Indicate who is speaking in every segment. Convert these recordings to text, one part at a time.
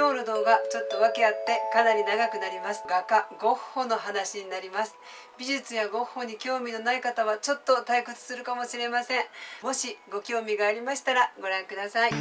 Speaker 1: 今日の動画ちょっと訳あってかなり長くなります。画家ゴッホの話になります。美術やゴッホに興味のない方はちょっと退屈するかもしれません。もしご興味がありましたらご覧ください。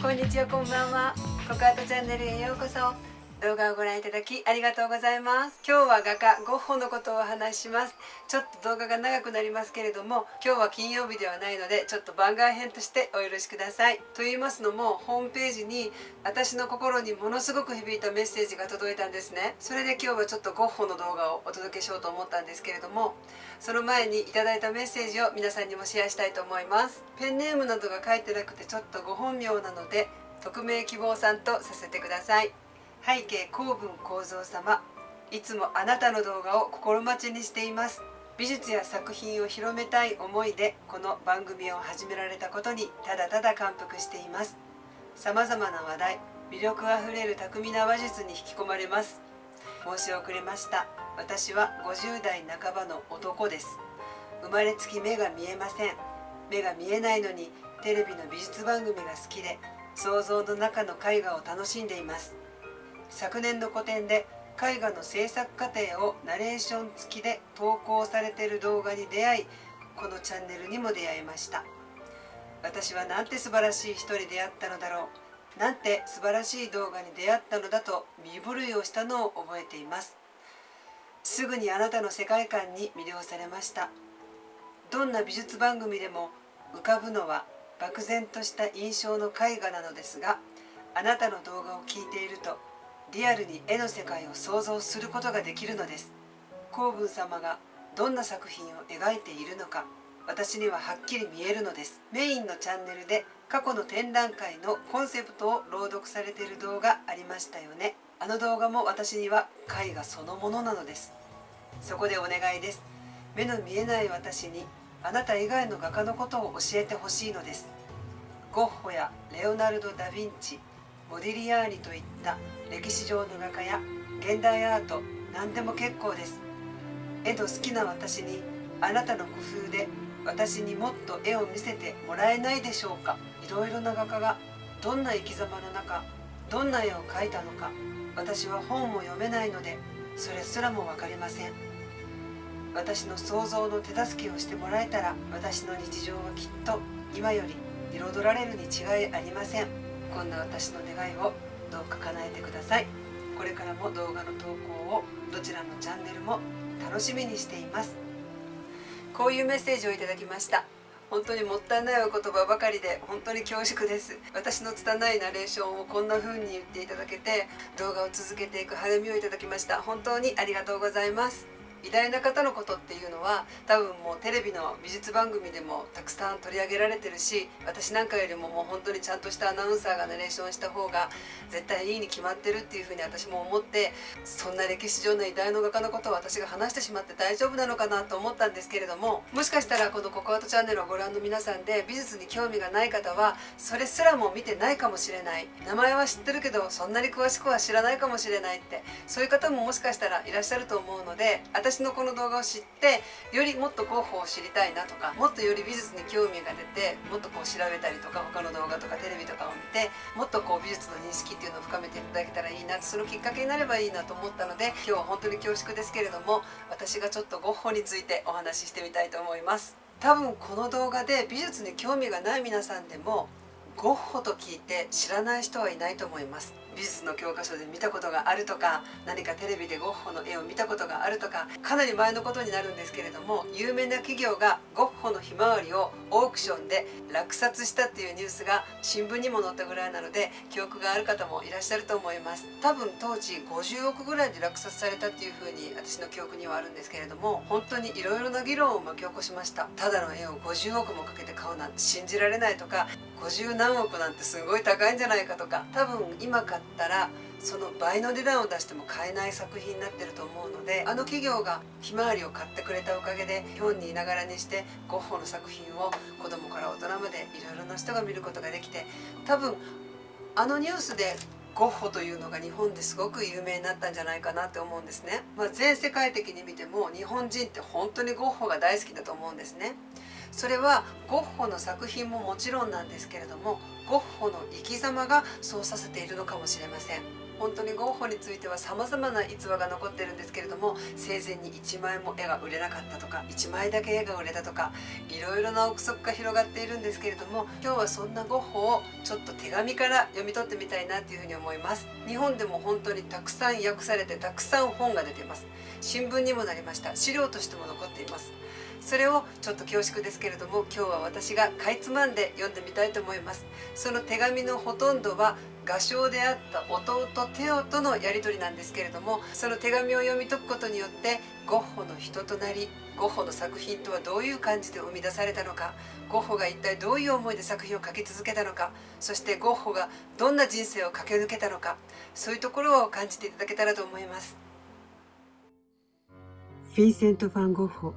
Speaker 1: こんにちはこんばんは。ココアートチャンネルへようこそ。動画をご覧いただきありがとうございます。今日は画家ゴッホのことをお話します。ちょっと動画が長くなりますけれども今日は金曜日ではないのでちょっと番外編としてお許しください。と言いますのもホームページに私の心にものすごく響いたメッセージが届いたんですね。それで今日はちょっとゴッホの動画をお届けしようと思ったんですけれどもその前にいただいたメッセージを皆さんにもシェアしたいと思います。ペンネームなどが書いてなくてちょっとご本名なので匿名希望さんとさせてください。背景公文構造様いつもあなたの動画を心待ちにしています。美術や作品を広めたい思いでこの番組を始められたことにただただ感服しています。様々な話題魅力あふれる巧みな話術に引き込まれます。申し遅れました。私は50代半ばの男です。生まれつき目が見えません。目が見えないのにテレビの美術番組が好きで想像の中の絵画を楽しんでいます。昨年の個展で絵画の制作過程をナレーション付きで投稿されている動画に出会いこのチャンネルにも出会いました。私はなんて素晴らしい人に出会ったのだろう。なんて素晴らしい動画に出会ったのだと身震いをしたのを覚えています。すぐにあなたの世界観に魅了されました。どんな美術番組でも浮かぶのは漠然とした印象の絵画なのですがあなたの動画を聞いているとリアルに絵の世界を想像することができるのです。公文様がどんな作品を描いているのか私にははっきり見えるのです。メインのチャンネルで過去の展覧会のコンセプトを朗読されている動画ありましたよね。あの動画も私には絵画そのものなのです。そこでお願いです。目の見えない私にあなた以外の画家のことを教えてほしいのです。ゴッホやレオナルド・ダ・ヴィンチモディリアーニといった歴史上の画家や現代アート何でも結構です。絵の好きな私にあなたの工夫で私にもっと絵を見せてもらえないでしょうか。いろいろな画家がどんな生き様の中どんな絵を描いたのか私は本も読めないのでそれすらも分かりません。私の想像の手助けをしてもらえたら私の日常はきっと今より彩られるに違いありません。こんな私の願いをどうか叶えてください。これからも動画の投稿をどちらのチャンネルも楽しみにしています。こういうメッセージをいただきました。本当にもったいないお言葉ばかりで本当に恐縮です。私の拙いナレーションをこんな風に言っていただけて動画を続けていく励みをいただきました。本当にありがとうございます。偉大な方のことっていうのは多分もうテレビの美術番組でもたくさん取り上げられてるし私なんかよりももう本当にちゃんとしたアナウンサーがナレーションした方が絶対いいに決まってるっていうふうに私も思ってそんな歴史上の偉大な画家のことを私が話してしまって大丈夫なのかなと思ったんですけれどももしかしたらこのココアートチャンネルをご覧の皆さんで美術に興味がない方はそれすらも見てないかもしれない。名前は知ってるけどそんなに詳しくは知らないかもしれないってそういう方ももしかしたらいらっしゃると思うので私私のこの動画を知ってよりもっとゴッホを知りたいなとかもっとより美術に興味が出てもっとこう調べたりとか他の動画とかテレビとかを見てもっとこう美術の認識っていうのを深めていただけたらいいなそのきっかけになればいいなと思ったので今日は本当に恐縮ですけれども私がちょっとゴッホについてお話ししてみたいと思います。多分この動画で美術に興味がない皆さんでもゴッホと聞いて知らない人はいないと思います。美術の教科書で見たことがあるとか何かテレビでゴッホの絵を見たことがあるとかかなり前のことになるんですけれども有名な企業がゴッホのひまわりをオークションで落札したっていうニュースが新聞にも載ったぐらいなので記憶がある方もいらっしゃると思います。多分当時50億ぐらいで落札されたっていうふうに私の記憶にはあるんですけれども本当にいろいろな議論を巻き起こしました。ただの絵を50億もかけて買うなんて信じられないとか50何億なんてすごい高いんじゃないかとか多分今買ったらその倍の値段を出しても買えない作品になってると思うのであの企業がひまわりを買ってくれたおかげで日本にいながらにしてゴッホの作品を子供から大人までいろいろな人が見ることができて多分あのニュースでゴッホというのが日本ですごく有名になったんじゃないかなって思うんですね、まあ、全世界的に見ても日本人って本当にゴッホが大好きだと思うんですね。それはゴッホの作品ももちろんなんですけれどもゴッホの生き様がそうさせているのかもしれません。本当にゴッホについては様々な逸話が残ってるんですけれども生前に1枚も絵が売れなかったとか1枚だけ絵が売れたとかいろいろな憶測が広がっているんですけれども今日はそんなゴッホをちょっと手紙から読み取ってみたいなというふうに思います。日本でも本当にたくさん訳されてたくさん本が出ています。新聞にもなりました。資料としても残っています。それをちょっと恐縮ですけれども今日は私がかいつまんで読んでみたいと思います。その手紙のほとんどは画商であった弟テオとのやり取りなんですけれどもその手紙を読み解くことによってゴッホの人となりゴッホの作品とはどういう感じで生み出されたのかゴッホが一体どういう思いで作品を描き続けたのかそしてゴッホがどんな人生を駆け抜けたのかそういうところを感じていただけたらと思います。
Speaker 2: フィンセント・ファン・ゴッホ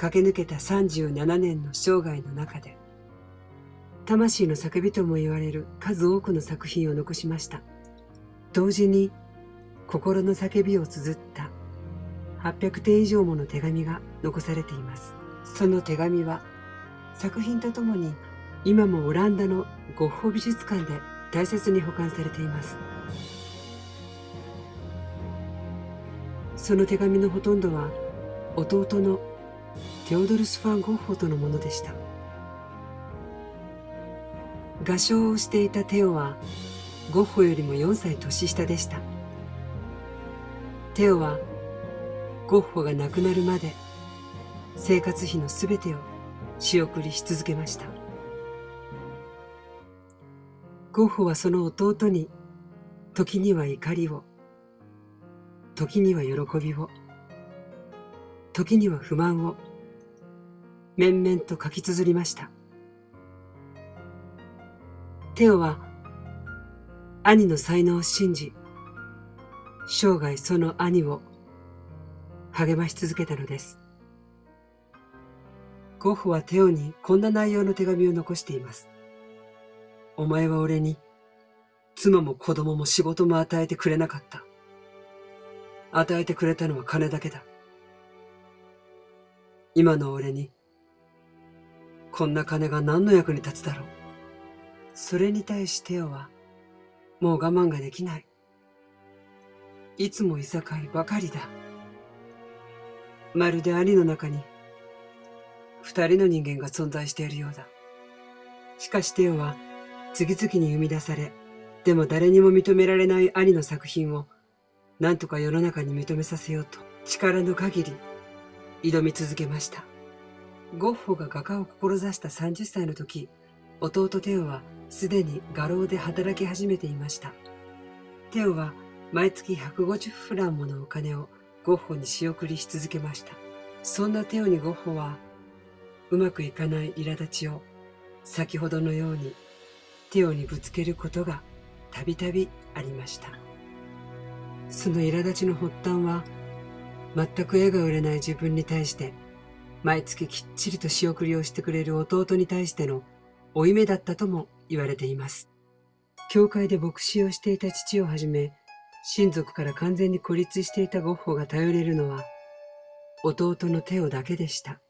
Speaker 2: 駆け抜けた37年の生涯の中で魂の叫びとも言われる数多くの作品を残しました。同時に心の叫びを綴った800点以上もの手紙が残されています。その手紙は作品とともに今もオランダのゴッホ美術館で大切に保管されています。その手紙のほとんどは弟のテオドルス・ファン・ゴッホとのものでした。画商をしていたテオはゴッホよりも4歳年下でした。テオはゴッホが亡くなるまで生活費のすべてを仕送りし続けました。ゴッホはその弟に時には怒りを時には喜びを時には不満を面々と書き綴りました。テオは兄の才能を信じ、生涯その兄を励まし続けたのです。ゴッホはテオにこんな内容の手紙を残しています。お前は俺に妻も子供も仕事も与えてくれなかった。与えてくれたのは金だけだ。今の俺にこんな金が何の役に立つだろう。それに対しテオは、もう我慢ができない。いつもいさかいばかりだ。まるで兄の中に、二人の人間が存在しているようだ。しかしテオは、次々に生み出され、でも誰にも認められない兄の作品を、何とか世の中に認めさせようと、力の限り、挑み続けました。ゴッホが画家を志した30歳の時、弟テオはすでに画廊で働き始めていました。テオは毎月150フランものお金をゴッホに仕送りし続けました。そんなテオにゴッホは、うまくいかない苛立ちを先ほどのようにテオにぶつけることがたびたびありました。その苛立ちの発端は、全く絵が売れない自分に対して毎月きっちりと仕送りをしてくれる弟に対しての負い目だったとも言われています。教会で牧師をしていた父をはじめ、親族から完全に孤立していたゴッホが頼れるのは、弟のテオだけでした。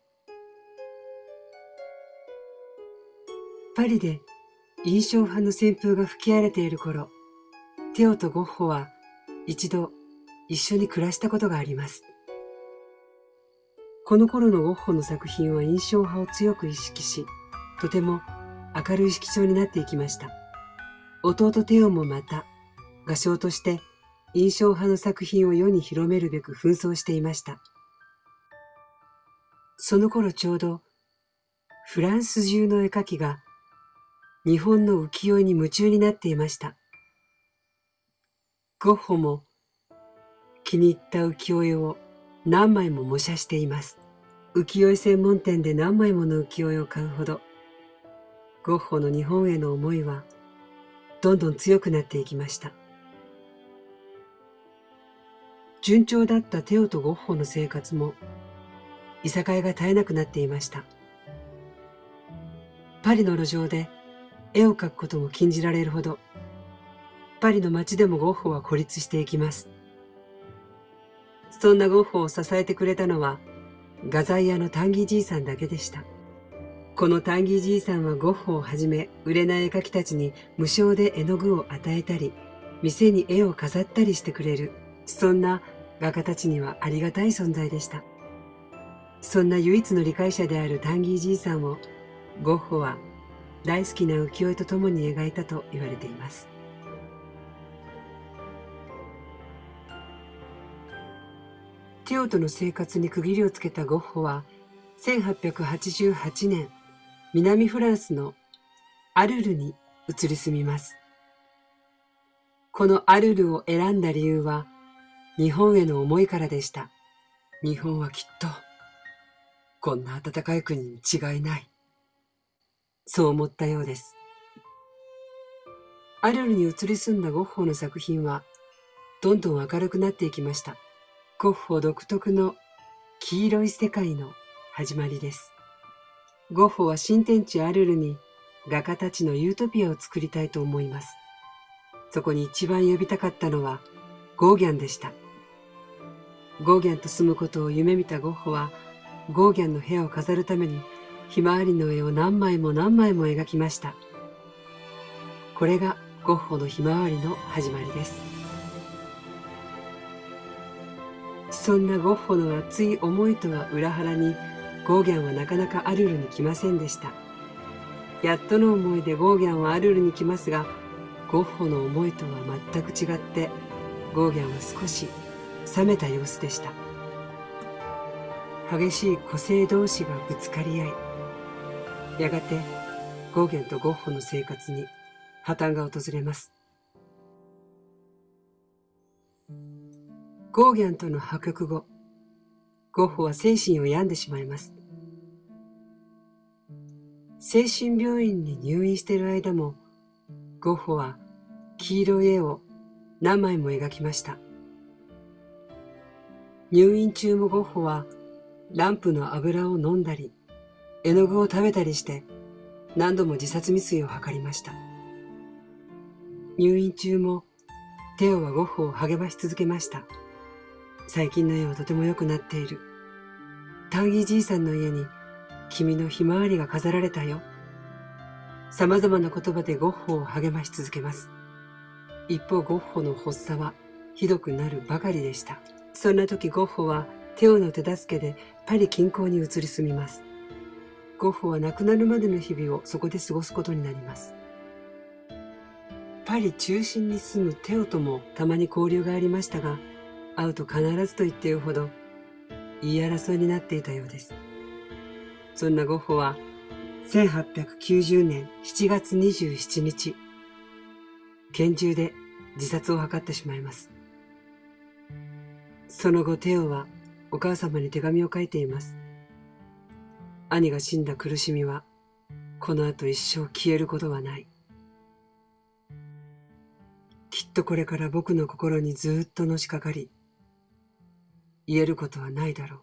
Speaker 2: パリで印象派の旋風が吹き荒れている頃、テオとゴッホは一度一緒に暮らしたことがあります。この頃のゴッホの作品は印象派を強く意識し、とても明るい色調になっていきました。弟テオもまた、画商として印象派の作品を世に広めるべく紛争していました。その頃ちょうど、フランス中の絵描きが日本の浮世絵に夢中になっていました。ゴッホも気に入った浮世絵を何枚も模写しています。浮世絵専門店で何枚もの浮世絵を買うほど、ゴッホの日本への思いはどんどん強くなっていきました。順調だったテオとゴッホの生活も、いさかいが絶えなくなっていました。パリの路上で絵を描くことも禁じられるほど、パリの街でもゴッホは孤立していきます。そんなゴッホを支えてくれたのは、画材屋のタンギーじいさんだけでした。このタンギーじいさんはゴッホをはじめ売れない絵描きたちに無償で絵の具を与えたり、店に絵を飾ったりしてくれる、そんな画家たちにはありがたい存在でした。そんな唯一の理解者であるタンギーじいさんをゴッホは大好きな浮世絵と共に描いたと言われています。テオとの生活に区切りをつけたゴッホは1888年南フランスのアルルに移り住みます。このアルルを選んだ理由は日本への思いからでした。日本はきっとこんな暖かい国に違いない。そう思ったようです。アルルに移り住んだゴッホの作品は、どんどん明るくなっていきました。ゴッホ独特の黄色い世界の始まりです。ゴッホは新天地アルルに画家たちのユートピアを作りたいと思います。そこに一番呼びたかったのはゴーギャンでした。ゴーギャンと住むことを夢見たゴッホはゴーギャンの部屋を飾るためにひまわりの絵を何枚も何枚も描きました。これがゴッホのひまわりの始まりです。そんなゴッホの熱い思いとは裏腹にゴーギャンはなかなかアルルに来ませんでした。やっとの思いでゴーギャンはアルルに来ますが、ゴッホの思いとは全く違って、ゴーギャンは少し冷めた様子でした。激しい個性同士がぶつかり合い、やがてゴーギャンとゴッホの生活に破綻が訪れます。ゴーギャンとの破局後、ゴッホは精神を病んでしまいます。精神病院に入院している間も、ゴッホは黄色い絵を何枚も描きました。入院中もゴッホはランプの油を飲んだり、絵の具を食べたりして何度も自殺未遂を図りました。入院中もテオはゴッホを励まし続けました。最近の絵はとても良くなっている。タンギじいさんの家に君のひまわりが飾られたよ。様々な言葉でゴッホを励まし続けます。一方ゴッホの発作はひどくなるばかりでした。そんな時ゴッホはテオの手助けでパリ近郊に移り住みます。ゴッホは亡くなるまでの日々をそこで過ごすことになります。パリ中心に住むテオともたまに交流がありましたが、会うと必ずと言っているほど言い争いになっていたようです。そんなゴッホは1890年7月27日、拳銃で自殺を図ってしまいます。その後テオはお母様に手紙を書いています。兄が死んだ苦しみは、この後一生消えることはない。きっとこれから僕の心にずっとのしかかり、言えることはないだろう。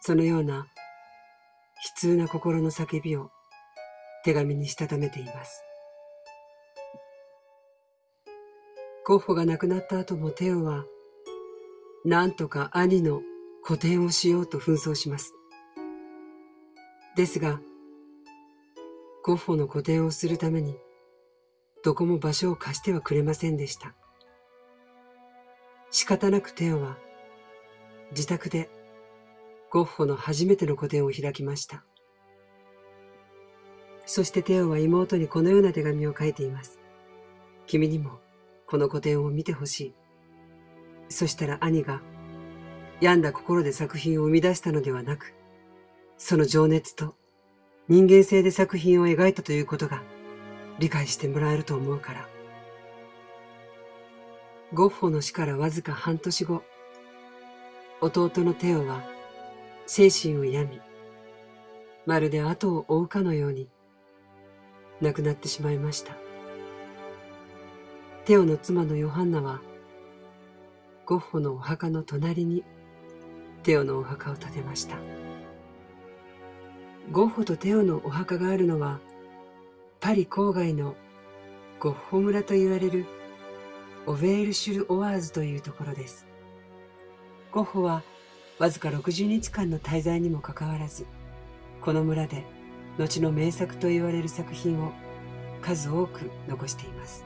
Speaker 2: そのような悲痛な心の叫びを手紙にしたためています。ゴッホが亡くなった後もテオはなんとか兄の個展をしようと紛争します。ですが、ゴッホの個展をするために、どこも場所を貸してはくれませんでした。仕方なくテオは、自宅でゴッホの初めての個展を開きました。そしてテオは妹にこのような手紙を書いています。君にもこの個展を見てほしい。そしたら兄が病んだ心で作品を生み出したのではなく、その情熱と人間性で作品を描いたということが理解してもらえると思うから。ゴッホの死からわずか半年後、弟のテオは精神を病み、まるで後を追うかのように亡くなってしまいました。テオの妻のヨハンナはゴッホのお墓の隣にテオのお墓を建てました。ゴッホとテオのお墓があるのはパリ郊外のゴッホ村と言われるオヴェールシュル・オワーズというところです。ゴッホはわずか60日間の滞在にもかかわらずこの村で後の名作と言われる作品を数多く残しています。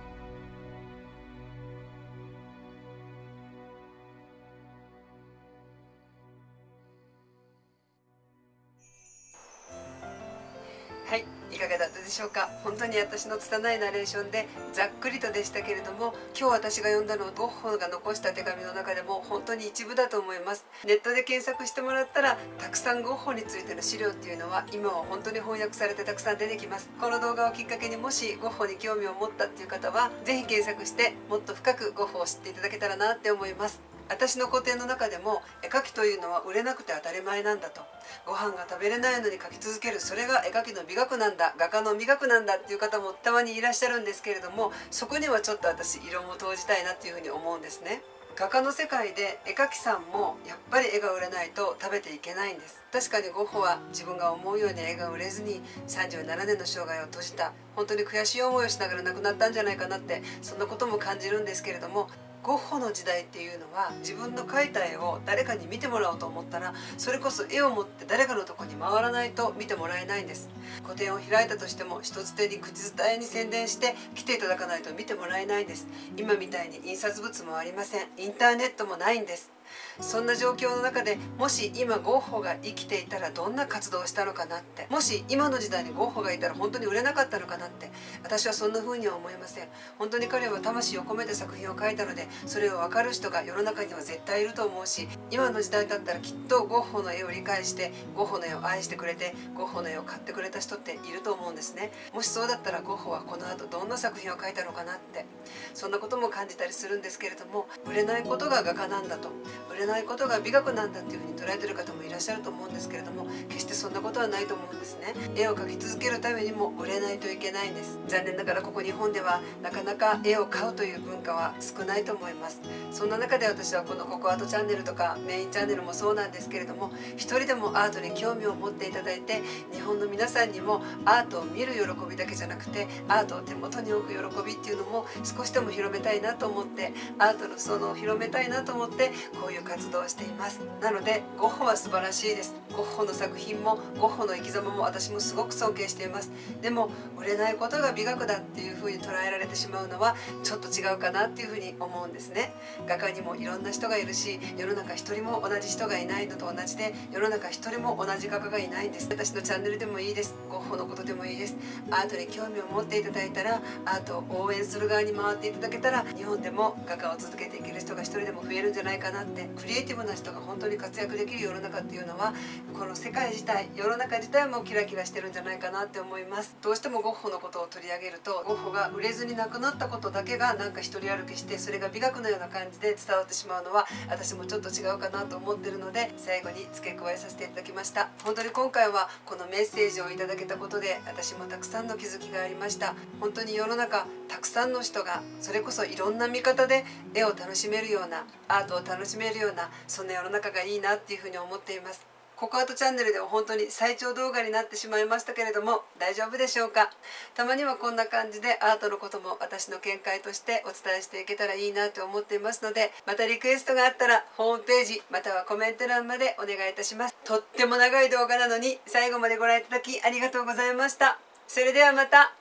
Speaker 1: 本当に私の拙いナレーションでざっくりとでしたけれども今日私が読んだのはゴッホが残した手紙の中でも本当に一部だと思います。ネットで検索してもらったらたくさんゴッホについての資料っていうのは今は本当に翻訳されてたくさん出てきます。この動画をきっかけにもしゴッホに興味を持ったっていう方は是非検索してもっと深くゴッホを知っていただけたらなって思います。私の個展の中でも絵描きというのは売れなくて当たり前なんだと。ご飯が食べれないのに描き続ける。それが絵描きの美学なんだ。画家の美学なんだっていう方もたまにいらっしゃるんですけれどもそこにはちょっと私色も投じたいなっていうふうに思うんですね。画家の世界で絵描きさんもやっぱり絵が売れないと食べていけないんです。確かにゴッホは自分が思うように絵が売れずに37年の生涯を閉じた本当に悔しい思いをしながら亡くなったんじゃないかなってそんなことも感じるんですけれどもゴッホの時代っていうのは自分の描いた絵を誰かに見てもらおうと思ったらそれこそ絵を持って誰かのとこに回らないと見てもらえないんです。個展を開いたとしても一つ手に口伝えに宣伝して来ていただかないと見てもらえないんです。今みたいに印刷物もありません。インターネットもないんです。そんな状況の中でもし今ゴッホが生きていたらどんな活動をしたのかなって。もし今の時代にゴッホがいたら本当に売れなかったのかなって。私はそんな風には思いません。本当に彼は魂を込めて作品を描いたのでそれを分かる人が世の中には絶対いると思うし今の時代だったらきっとゴッホの絵を理解してゴッホの絵を愛してくれてゴッホの絵を買ってくれた人っていると思うんですね。もしそうだったらゴッホはこの後どんな作品を描いたのかなって。そんなことも感じたりするんですけれども売れないことが画家なんだと。売れないことが美学なんだっていうふうに捉えてる方もいらっしゃると思うんですけれども決してそんなことはないと思うんですね。絵を描き続けるためにも売れないといけないんです。残念ながらここ日本ではなかなか絵を買うという文化は少ないと思います。そんな中で私はこのココアートチャンネルとかメインチャンネルもそうなんですけれども一人でもアートに興味を持っていただいて日本の皆さんにもアートを見る喜びだけじゃなくてアートを手元に置く喜びっていうのも少しでも広めたいなと思ってアートの裾野を広めたいなと思ってこういう活動をしています。なのでゴッホは素晴らしいです。ゴッホの作品もゴッホの生き様も私もすごく尊敬しています。でも売れないことが美学だっていう風に捉えられてしまうのはちょっと違うかなっていう風に思うんですね。画家にもいろんな人がいるし世の中一人も同じ人がいないのと同じで世の中一人も同じ画家がいないんです。私のチャンネルでもいいです。ゴッホのことでもいいです。アートに興味を持っていただいたらアートを応援する側に回っていただけたら日本でも画家を続けていける人が一人でも増えるんじゃないかなってクリエイティブな人が本当に活躍できる世の中っていうのはこの世界自体世の中自体もキラキラしてるんじゃないかなって思います。どうしてもゴッホのことを取り上げるとゴッホが売れずに亡くなったことだけがなんか一人歩きしてそれが美学のような感じで伝わってしまうのは私もちょっと違うかなと思ってるので最後に付け加えさせていただきました。本当に今回はこのメッセージをいただけたことで私もたくさんの気づきがありました。本当に世の中たくさんの人がそれこそいろんな見方で絵を楽しめるようなアートを楽しめめるようなそんな世の中がいいなっていうふうに思っています。ココアートチャンネルでは本当に最長動画になってしまいましたけれども大丈夫でしょうか？たまにはこんな感じでアートのことも私の見解としてお伝えしていけたらいいなと思っていますのでまたリクエストがあったらホームページまたはコメント欄までお願いいたします。とっても長い動画なのに最後までご覧いただきありがとうございました。それではまた。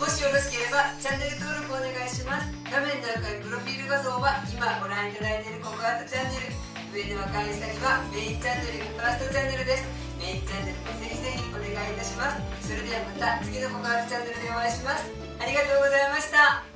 Speaker 1: もしよろしければチャンネル登録お願いします。画面にあるプロフィール画像は今ご覧いただいているココアートチャンネル。上で分かる下にはメインチャンネルファーストチャンネルです。メインチャンネルもぜひぜひお願いいたします。それではまた次のココアートチャンネルでお会いします。ありがとうございました。